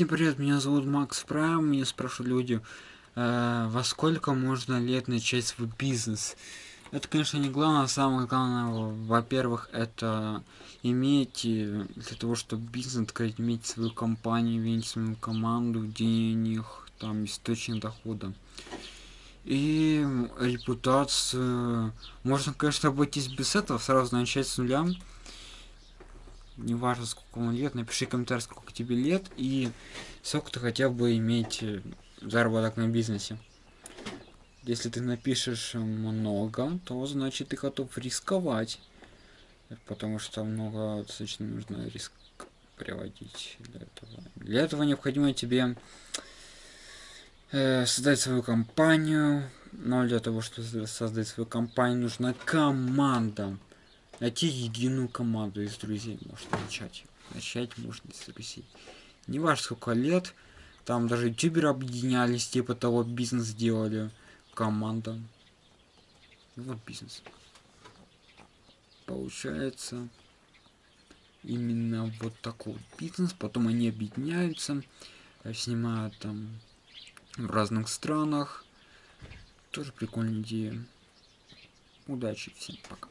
Всем привет, меня зовут Макс Прайм, меня спрашивают люди, э, во сколько можно лет начать свой бизнес. Это, конечно, не главное, самое главное, во-первых, это иметь, э, для того, чтобы бизнес открыть, иметь свою компанию, иметь свою команду, денег, там, источник дохода. И репутацию. Можно, конечно, обойтись без этого, сразу начать с нуля не важно сколько вам лет, напиши комментарий, сколько тебе лет и сколько ты хотел бы иметь э, заработок на бизнесе. Если ты напишешь много, то значит ты готов рисковать. Потому что много достаточно нужно риск приводить для этого. Для этого необходимо тебе э, создать свою компанию. Но для того, чтобы создать свою компанию, нужна команда. Найти единую команду из друзей можно начать. Начать можно с друзей. Не важно сколько лет. Там даже ютуберы объединялись, типа того бизнес делали. Команда. И вот бизнес. Получается именно вот такой вот бизнес. Потом они объединяются, снимают там в разных странах. Тоже прикольная идея. Удачи всем, пока.